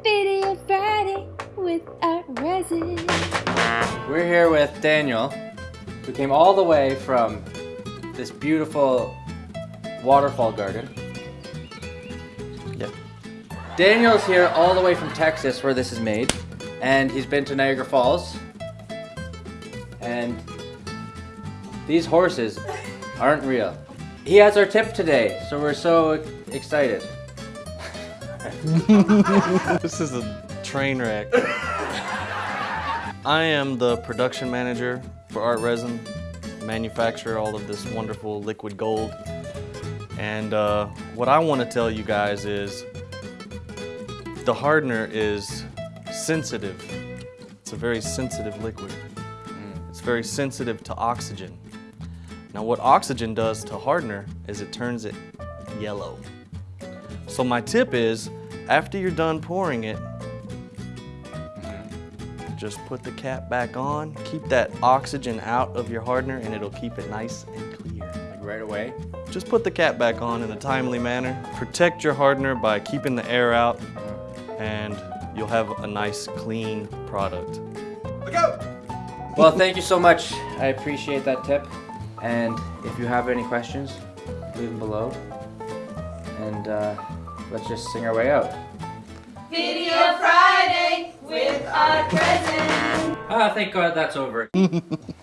Video Friday with Art Resin. We're here with Daniel, who came all the way from this beautiful waterfall garden. Yep. Daniel's here all the way from Texas where this is made, and he's been to Niagara Falls. And these horses aren't real. He has our tip today, so we're so excited. This is a train wreck. I am the production manager for Art Resin, manufacture all of this wonderful liquid gold. And uh, what I want to tell you guys is the hardener is sensitive. It's a very sensitive liquid. It's very sensitive to oxygen. Now what oxygen does to hardener is it turns it yellow. So my tip is, after you're done pouring it, just put the cap back on, keep that oxygen out of your hardener and it'll keep it nice and clear. Like right away. Just put the cap back on in a timely manner. Protect your hardener by keeping the air out and you'll have a nice clean product. Well, thank you so much. I appreciate that tip. And if you have any questions, leave them below. And uh, let's just sing our way out. Video Friday with Art Resin. Ah, thank God that's over.